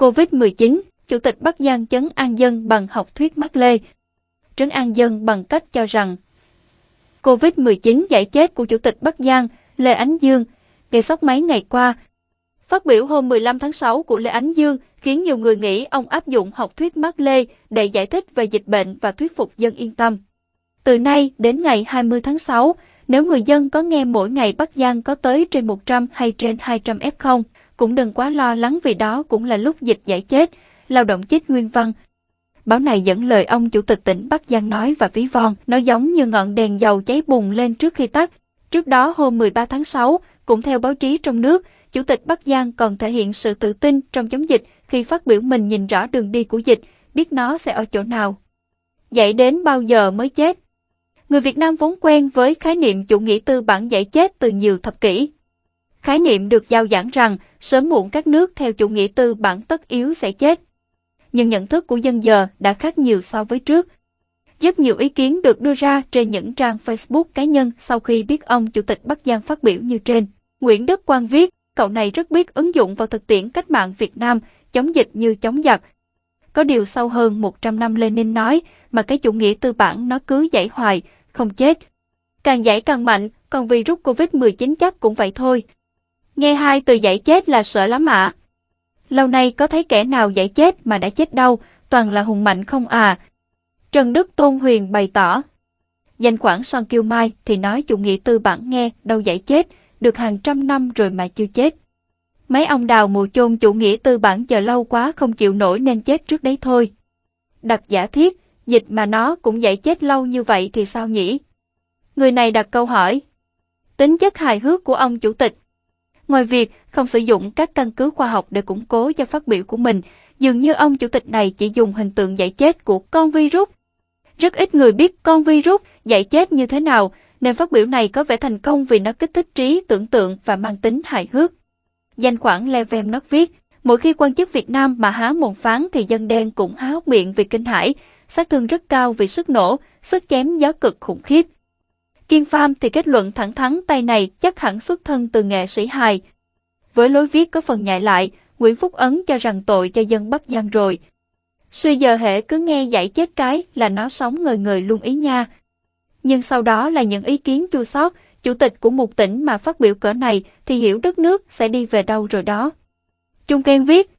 COVID-19, Chủ tịch Bắc Giang chấn an dân bằng học thuyết Mác Lê. Trấn an dân bằng cách cho rằng COVID-19 giải chết của Chủ tịch Bắc Giang Lê Ánh Dương gây sốc mấy ngày qua. Phát biểu hôm 15 tháng 6 của Lê Ánh Dương khiến nhiều người nghĩ ông áp dụng học thuyết Mác Lê để giải thích về dịch bệnh và thuyết phục dân yên tâm. Từ nay đến ngày 20 tháng 6, nếu người dân có nghe mỗi ngày Bắc Giang có tới trên 100 hay trên 200 F0, cũng đừng quá lo lắng vì đó cũng là lúc dịch giải chết, lao động chết nguyên văn. Báo này dẫn lời ông chủ tịch tỉnh Bắc Giang nói và ví von, nó giống như ngọn đèn dầu cháy bùng lên trước khi tắt. Trước đó hôm 13 tháng 6, cũng theo báo chí trong nước, Chủ tịch Bắc Giang còn thể hiện sự tự tin trong chống dịch khi phát biểu mình nhìn rõ đường đi của dịch, biết nó sẽ ở chỗ nào. Dạy đến bao giờ mới chết? Người Việt Nam vốn quen với khái niệm chủ nghĩa tư bản giải chết từ nhiều thập kỷ. Khái niệm được giao giảng rằng sớm muộn các nước theo chủ nghĩa tư bản tất yếu sẽ chết. Nhưng nhận thức của dân giờ đã khác nhiều so với trước. Rất nhiều ý kiến được đưa ra trên những trang Facebook cá nhân sau khi biết ông Chủ tịch Bắc Giang phát biểu như trên. Nguyễn Đức Quang viết, cậu này rất biết ứng dụng vào thực tiễn cách mạng Việt Nam, chống dịch như chống giặc. Có điều sau hơn 100 năm Lenin nói mà cái chủ nghĩa tư bản nó cứ dãy hoài, không chết. Càng giải càng mạnh, còn virus Covid-19 chắc cũng vậy thôi. Nghe hai từ giải chết là sợ lắm ạ. Lâu nay có thấy kẻ nào giải chết mà đã chết đâu, toàn là hùng mạnh không à. Trần Đức Tôn Huyền bày tỏ. Danh khoản Son Kiêu Mai thì nói chủ nghĩa tư bản nghe đâu giải chết, được hàng trăm năm rồi mà chưa chết. Mấy ông đào mù chôn chủ nghĩa tư bản chờ lâu quá không chịu nổi nên chết trước đấy thôi. Đặt giả thiết, dịch mà nó cũng dạy chết lâu như vậy thì sao nhỉ? Người này đặt câu hỏi. Tính chất hài hước của ông chủ tịch. Ngoài việc không sử dụng các căn cứ khoa học để củng cố cho phát biểu của mình, dường như ông chủ tịch này chỉ dùng hình tượng dạy chết của con virus. Rất ít người biết con virus dạy chết như thế nào, nên phát biểu này có vẻ thành công vì nó kích thích trí tưởng tượng và mang tính hài hước. Danh khoản Levem nó viết, mỗi khi quan chức Việt Nam mà há mồm phán thì dân đen cũng há hốc miệng vì kinh hãi, sát thương rất cao vì sức nổ, sức chém gió cực khủng khiếp. Kiên Pham thì kết luận thẳng thắn tay này chắc hẳn xuất thân từ nghệ sĩ hài. Với lối viết có phần nhại lại, Nguyễn Phúc Ấn cho rằng tội cho dân Bắc Giang rồi. Suy giờ hệ cứ nghe dạy chết cái là nó sống người người luôn ý nha. Nhưng sau đó là những ý kiến chua sót, chủ tịch của một tỉnh mà phát biểu cỡ này thì hiểu đất nước sẽ đi về đâu rồi đó. Trung Ken viết,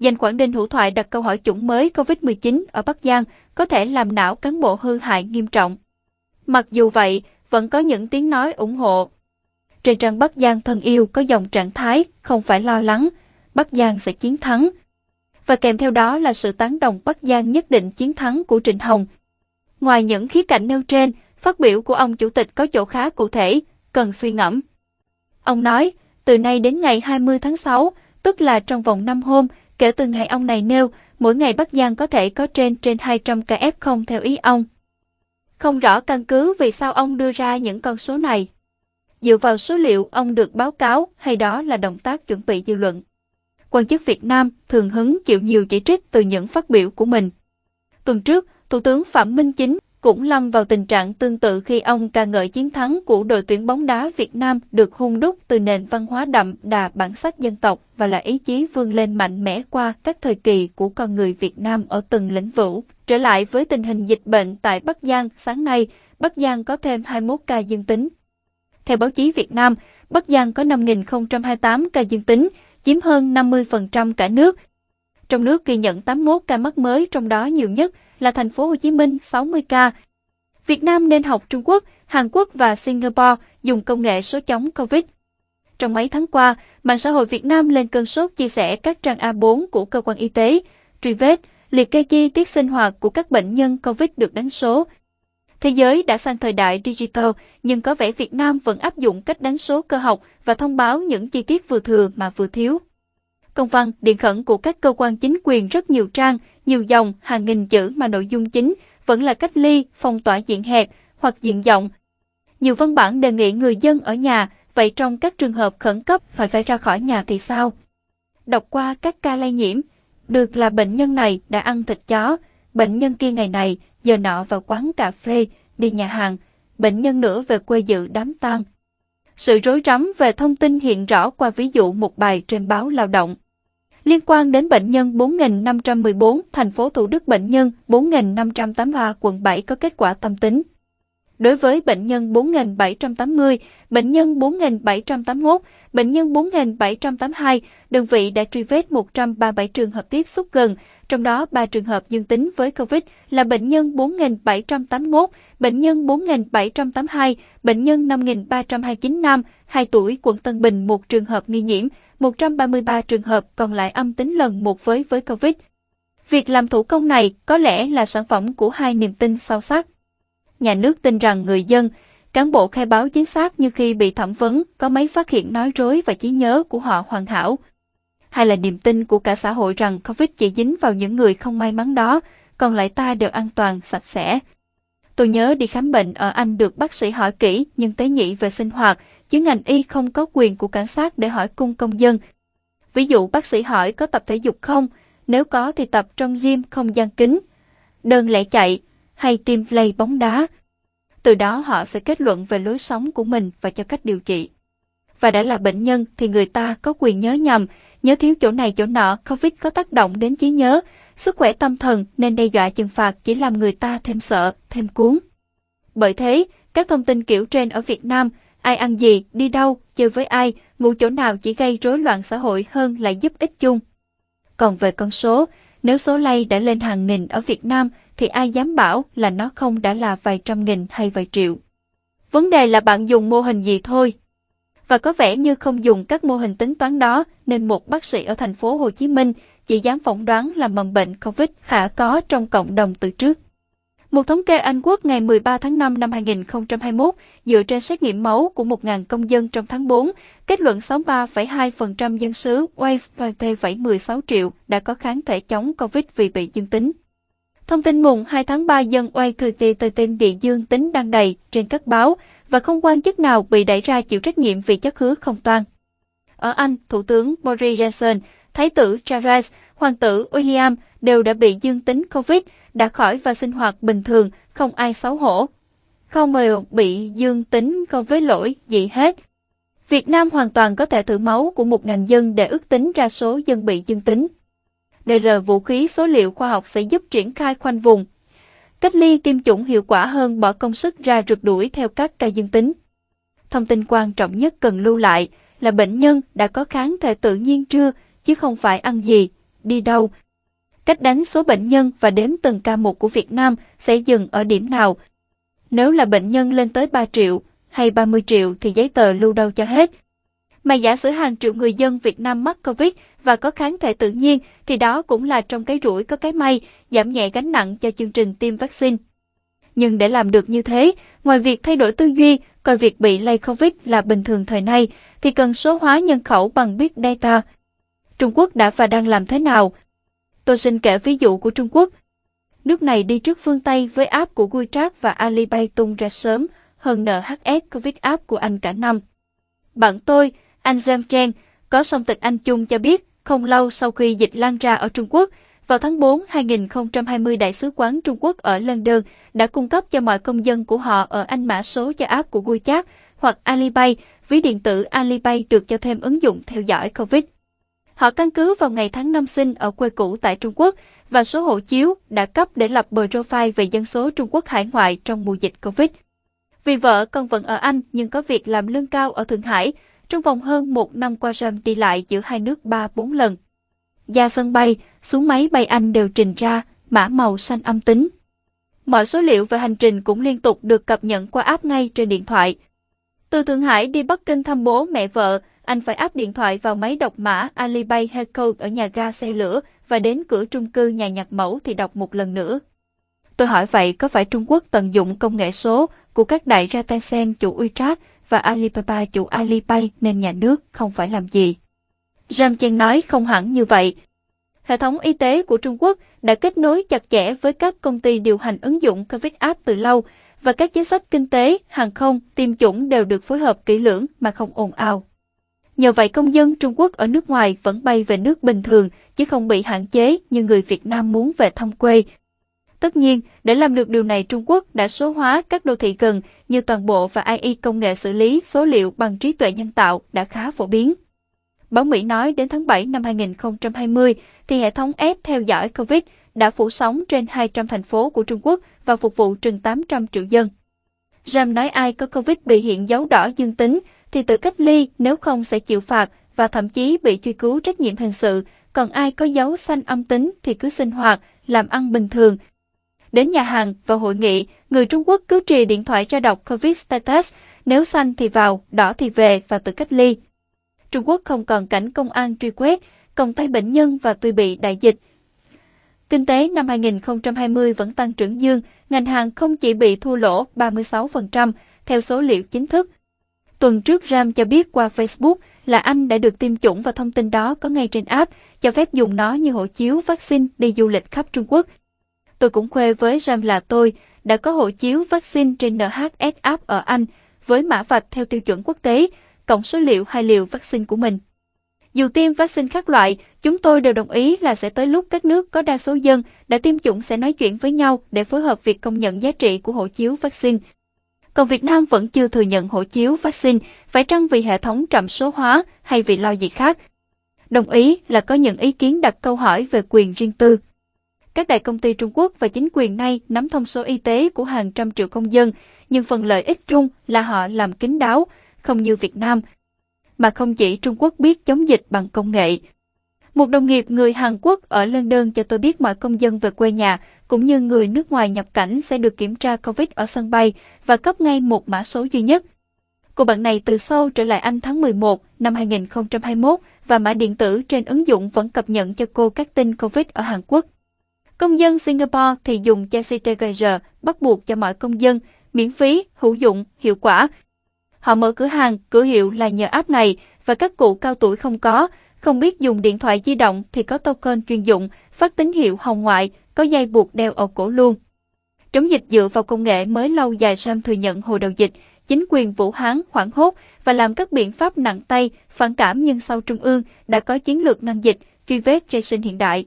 Danh Quảng Ninh Hữu Thoại đặt câu hỏi chủng mới COVID-19 ở Bắc Giang có thể làm não cán bộ hư hại nghiêm trọng. Mặc dù vậy, vẫn có những tiếng nói ủng hộ. Trên trang Bắc Giang thân yêu có dòng trạng thái không phải lo lắng, Bắc Giang sẽ chiến thắng. Và kèm theo đó là sự tán đồng Bắc Giang nhất định chiến thắng của Trịnh Hồng. Ngoài những khía cạnh nêu trên, phát biểu của ông chủ tịch có chỗ khá cụ thể, cần suy ngẫm. Ông nói, từ nay đến ngày 20 tháng 6, tức là trong vòng 5 hôm, kể từ ngày ông này nêu, mỗi ngày Bắc Giang có thể có trên trên 200 ca F0 theo ý ông. Không rõ căn cứ vì sao ông đưa ra những con số này. Dựa vào số liệu ông được báo cáo hay đó là động tác chuẩn bị dư luận. Quan chức Việt Nam thường hứng chịu nhiều chỉ trích từ những phát biểu của mình. Tuần trước, Thủ tướng Phạm Minh Chính cũng lâm vào tình trạng tương tự khi ông ca ngợi chiến thắng của đội tuyển bóng đá Việt Nam được hung đúc từ nền văn hóa đậm đà bản sắc dân tộc và là ý chí vươn lên mạnh mẽ qua các thời kỳ của con người Việt Nam ở từng lĩnh vực. Trở lại với tình hình dịch bệnh tại Bắc Giang, sáng nay, Bắc Giang có thêm 21 ca dương tính. Theo báo chí Việt Nam, Bắc Giang có 5.028 ca dương tính, chiếm hơn 50% cả nước. Trong nước ghi nhận 81 ca mắc mới, trong đó nhiều nhất là thành phố Hồ Chí Minh 60 ca. Việt Nam nên học Trung Quốc, Hàn Quốc và Singapore dùng công nghệ số chống COVID. Trong mấy tháng qua, mạng xã hội Việt Nam lên cơn sốt chia sẻ các trang A4 của cơ quan y tế, truy vết, liệt kê chi tiết sinh hoạt của các bệnh nhân COVID được đánh số. Thế giới đã sang thời đại digital, nhưng có vẻ Việt Nam vẫn áp dụng cách đánh số cơ học và thông báo những chi tiết vừa thừa mà vừa thiếu. Công văn, điện khẩn của các cơ quan chính quyền rất nhiều trang, nhiều dòng, hàng nghìn chữ mà nội dung chính vẫn là cách ly, phong tỏa diện hẹp hoặc diện rộng. Nhiều văn bản đề nghị người dân ở nhà, vậy trong các trường hợp khẩn cấp phải phải ra khỏi nhà thì sao? Đọc qua các ca lây nhiễm, được là bệnh nhân này đã ăn thịt chó, bệnh nhân kia ngày này giờ nọ vào quán cà phê, đi nhà hàng, bệnh nhân nữa về quê dự đám tang. Sự rối rắm về thông tin hiện rõ qua ví dụ một bài trên báo lao động. Liên quan đến bệnh nhân 4.514, thành phố Thủ Đức bệnh nhân 4.583 quận 7 có kết quả tâm tính. Đối với bệnh nhân 4.780, bệnh nhân 4.781, bệnh nhân 4.782, đơn vị đã truy vết 137 trường hợp tiếp xúc gần, trong đó 3 trường hợp dương tính với COVID là bệnh nhân 4.781, bệnh nhân 4.782, bệnh nhân 5.329 nam, 2 tuổi quận Tân Bình một trường hợp nghi nhiễm, 133 trường hợp còn lại âm tính lần một với với COVID. Việc làm thủ công này có lẽ là sản phẩm của hai niềm tin sâu sắc. Nhà nước tin rằng người dân, cán bộ khai báo chính xác như khi bị thẩm vấn có mấy phát hiện nói rối và trí nhớ của họ hoàn hảo. Hay là niềm tin của cả xã hội rằng COVID chỉ dính vào những người không may mắn đó, còn lại ta đều an toàn, sạch sẽ. Tôi nhớ đi khám bệnh ở Anh được bác sĩ hỏi kỹ nhưng tế nhị về sinh hoạt, chứ ngành y không có quyền của cảnh sát để hỏi cung công dân. Ví dụ bác sĩ hỏi có tập thể dục không, nếu có thì tập trong gym không gian kính. Đơn lẻ chạy hay tim play bóng đá. Từ đó họ sẽ kết luận về lối sống của mình và cho cách điều trị. Và đã là bệnh nhân thì người ta có quyền nhớ nhầm, nhớ thiếu chỗ này chỗ nọ, Covid có tác động đến trí nhớ, sức khỏe tâm thần nên đe dọa trừng phạt chỉ làm người ta thêm sợ, thêm cuốn. Bởi thế, các thông tin kiểu trên ở Việt Nam, ai ăn gì, đi đâu, chơi với ai, ngủ chỗ nào chỉ gây rối loạn xã hội hơn là giúp ích chung. Còn về con số, nếu số lây đã lên hàng nghìn ở Việt Nam thì ai dám bảo là nó không đã là vài trăm nghìn hay vài triệu. Vấn đề là bạn dùng mô hình gì thôi. Và có vẻ như không dùng các mô hình tính toán đó nên một bác sĩ ở thành phố Hồ Chí Minh chỉ dám phỏng đoán là mầm bệnh COVID khả có trong cộng đồng từ trước. Một thống kê Anh Quốc ngày 13 tháng 5 năm 2021 dựa trên xét nghiệm máu của 1.000 công dân trong tháng 4, kết luận 63,2% dân xứ Wales và T716 triệu đã có kháng thể chống COVID vì bị dương tính. Thông tin mùng 2 tháng 3 dân Wales thừa tin bị dương tính đăng đầy trên các báo và không quan chức nào bị đẩy ra chịu trách nhiệm vì chất hứa không toan. Ở Anh, Thủ tướng Boris Johnson, Thái tử Charles, Hoàng tử William đều đã bị dương tính COVID, đã khỏi và sinh hoạt bình thường, không ai xấu hổ. Không mời bị dương tính COVID lỗi gì hết. Việt Nam hoàn toàn có thể thử máu của 1.000 dân để ước tính ra số dân bị dương tính. Đây là vũ khí số liệu khoa học sẽ giúp triển khai khoanh vùng. Cách ly tiêm chủng hiệu quả hơn bỏ công sức ra rượt đuổi theo các ca dương tính. Thông tin quan trọng nhất cần lưu lại là bệnh nhân đã có kháng thể tự nhiên chưa, chứ không phải ăn gì, đi đâu. Cách đánh số bệnh nhân và đếm từng ca một của Việt Nam sẽ dừng ở điểm nào. Nếu là bệnh nhân lên tới 3 triệu hay 30 triệu thì giấy tờ lưu đâu cho hết. Mà giả sử hàng triệu người dân Việt Nam mắc Covid và có kháng thể tự nhiên thì đó cũng là trong cái rủi có cái may, giảm nhẹ gánh nặng cho chương trình tiêm vaccine. Nhưng để làm được như thế, ngoài việc thay đổi tư duy, coi việc bị lây Covid là bình thường thời nay, thì cần số hóa nhân khẩu bằng Big Data. Trung Quốc đã và đang làm thế nào? Tôi xin kể ví dụ của Trung Quốc. Nước này đi trước phương Tây với app của WeChat và Alipay tung ra sớm hơn NHS Covid app của Anh cả năm. Bạn tôi, anh Zhang Chen, có song tịch Anh Chung cho biết, không lâu sau khi dịch lan ra ở Trung Quốc, vào tháng 4 2020 Đại sứ quán Trung Quốc ở London đã cung cấp cho mọi công dân của họ ở Anh mã số cho app của WeChat hoặc Alipay, ví điện tử Alipay được cho thêm ứng dụng theo dõi COVID. Họ căn cứ vào ngày tháng năm sinh ở quê cũ tại Trung Quốc và số hộ chiếu đã cấp để lập profile về dân số Trung Quốc hải ngoại trong mùa dịch COVID. Vì vợ con vẫn ở Anh nhưng có việc làm lương cao ở Thượng Hải, trong vòng hơn một năm qua Ram đi lại giữa hai nước 3-4 lần. Ra sân bay, xuống máy bay Anh đều trình ra mã màu xanh âm tính. Mọi số liệu về hành trình cũng liên tục được cập nhật qua app ngay trên điện thoại. Từ Thượng Hải đi Bắc Kinh thăm bố mẹ vợ, anh phải áp điện thoại vào máy đọc mã Alipay Heco ở nhà ga xe lửa và đến cửa trung cư nhà nhạc mẫu thì đọc một lần nữa. Tôi hỏi vậy có phải Trung Quốc tận dụng công nghệ số của các đại ra Tencent chủ WeChat và Alibaba chủ Alipay nên nhà nước không phải làm gì. Ram Chen nói không hẳn như vậy. Hệ thống y tế của Trung Quốc đã kết nối chặt chẽ với các công ty điều hành ứng dụng COVID app từ lâu và các chính sách kinh tế, hàng không, tiêm chủng đều được phối hợp kỹ lưỡng mà không ồn ào. Nhờ vậy công dân Trung Quốc ở nước ngoài vẫn bay về nước bình thường chứ không bị hạn chế như người Việt Nam muốn về thăm quê Tất nhiên, để làm được điều này Trung Quốc đã số hóa các đô thị gần như toàn bộ và AI công nghệ xử lý số liệu bằng trí tuệ nhân tạo đã khá phổ biến. Báo Mỹ nói đến tháng 7 năm 2020 thì hệ thống ép theo dõi COVID đã phủ sóng trên 200 thành phố của Trung Quốc và phục vụ chừng 800 triệu dân. Ram nói ai có COVID bị hiện dấu đỏ dương tính thì tự cách ly nếu không sẽ chịu phạt và thậm chí bị truy cứu trách nhiệm hình sự, còn ai có dấu xanh âm tính thì cứ sinh hoạt, làm ăn bình thường. Đến nhà hàng và hội nghị, người Trung Quốc cứ trì điện thoại cho đọc COVID status, nếu xanh thì vào, đỏ thì về và tự cách ly. Trung Quốc không còn cảnh công an truy quét, còng tay bệnh nhân và tuy bị đại dịch. Kinh tế năm 2020 vẫn tăng trưởng dương, ngành hàng không chỉ bị thua lỗ 36% theo số liệu chính thức. Tuần trước Ram cho biết qua Facebook là anh đã được tiêm chủng và thông tin đó có ngay trên app, cho phép dùng nó như hộ chiếu vaccine đi du lịch khắp Trung Quốc. Tôi cũng khoe với Ram là tôi đã có hộ chiếu vaccine trên NHS app ở Anh với mã vạch theo tiêu chuẩn quốc tế, cộng số liệu hai liều vaccine của mình. Dù tiêm vaccine khác loại, chúng tôi đều đồng ý là sẽ tới lúc các nước có đa số dân đã tiêm chủng sẽ nói chuyện với nhau để phối hợp việc công nhận giá trị của hộ chiếu vaccine. Còn Việt Nam vẫn chưa thừa nhận hộ chiếu vaccine, phải chăng vì hệ thống trạm số hóa hay vì lo gì khác? Đồng ý là có những ý kiến đặt câu hỏi về quyền riêng tư. Các đại công ty Trung Quốc và chính quyền nay nắm thông số y tế của hàng trăm triệu công dân, nhưng phần lợi ích chung là họ làm kín đáo, không như Việt Nam, mà không chỉ Trung Quốc biết chống dịch bằng công nghệ. Một đồng nghiệp người Hàn Quốc ở London cho tôi biết mọi công dân về quê nhà cũng như người nước ngoài nhập cảnh sẽ được kiểm tra COVID ở sân bay và cấp ngay một mã số duy nhất. Cô bạn này từ sau trở lại Anh tháng 11 năm 2021 và mã điện tử trên ứng dụng vẫn cập nhật cho cô các tin COVID ở Hàn Quốc. Công dân Singapore thì dùng CTGR bắt buộc cho mọi công dân, miễn phí, hữu dụng, hiệu quả. Họ mở cửa hàng, cửa hiệu là nhờ app này và các cụ cao tuổi không có, không biết dùng điện thoại di động thì có token chuyên dụng, phát tín hiệu hồng ngoại, có dây buộc đeo ở cổ luôn. Chống dịch dựa vào công nghệ mới lâu dài Sam thừa nhận hồi đầu dịch, chính quyền Vũ Hán hoảng hốt và làm các biện pháp nặng tay, phản cảm nhưng sau Trung ương đã có chiến lược ngăn dịch, truy vết Jason hiện đại.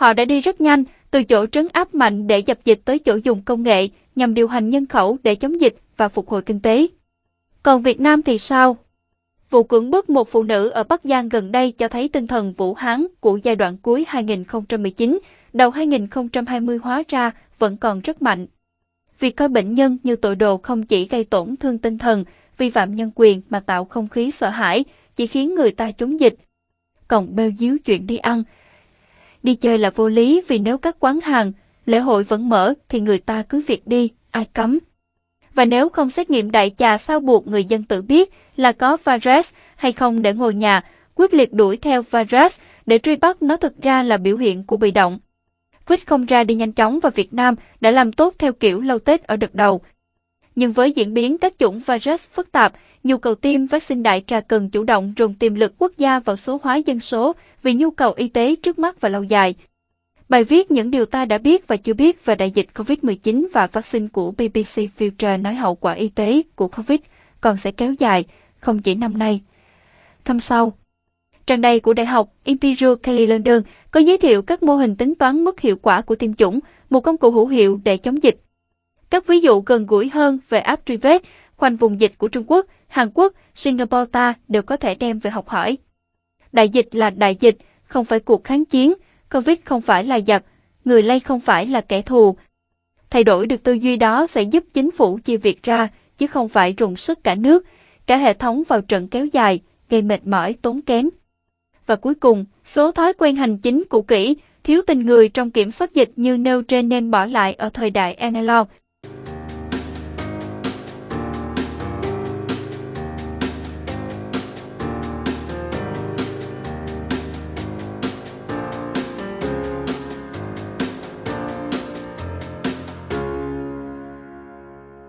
Họ đã đi rất nhanh, từ chỗ trấn áp mạnh để dập dịch tới chỗ dùng công nghệ nhằm điều hành nhân khẩu để chống dịch và phục hồi kinh tế. Còn Việt Nam thì sao? Vụ cưỡng bức một phụ nữ ở Bắc Giang gần đây cho thấy tinh thần Vũ Hán của giai đoạn cuối 2019, đầu 2020 hóa ra vẫn còn rất mạnh. Việc coi bệnh nhân như tội đồ không chỉ gây tổn thương tinh thần, vi phạm nhân quyền mà tạo không khí sợ hãi, chỉ khiến người ta chống dịch. Còn bêu díu chuyện đi ăn. Đi chơi là vô lý vì nếu các quán hàng, lễ hội vẫn mở thì người ta cứ việc đi, ai cấm. Và nếu không xét nghiệm đại trà sao buộc người dân tự biết là có virus hay không để ngồi nhà, quyết liệt đuổi theo virus để truy bắt nó thực ra là biểu hiện của bị động. Quýt không ra đi nhanh chóng và Việt Nam đã làm tốt theo kiểu lâu Tết ở đợt đầu. Nhưng với diễn biến các chủng virus phức tạp, nhu cầu tiêm vaccine đại trà cần chủ động dồn tiềm lực quốc gia vào số hóa dân số vì nhu cầu y tế trước mắt và lâu dài. Bài viết những điều ta đã biết và chưa biết về đại dịch COVID-19 và vaccine của BBC Future nói hậu quả y tế của COVID còn sẽ kéo dài, không chỉ năm nay. Năm sau, trang đầy của Đại học Imperial College London có giới thiệu các mô hình tính toán mức hiệu quả của tiêm chủng, một công cụ hữu hiệu để chống dịch. Các ví dụ gần gũi hơn về app truy vết, khoanh vùng dịch của Trung Quốc, Hàn Quốc, Singapore ta đều có thể đem về học hỏi. Đại dịch là đại dịch, không phải cuộc kháng chiến, Covid không phải là giặc, người lây không phải là kẻ thù. Thay đổi được tư duy đó sẽ giúp chính phủ chia việc ra, chứ không phải rùng sức cả nước, cả hệ thống vào trận kéo dài, gây mệt mỏi tốn kém. Và cuối cùng, số thói quen hành chính cũ kỹ, thiếu tình người trong kiểm soát dịch như nêu trên nên bỏ lại ở thời đại analog.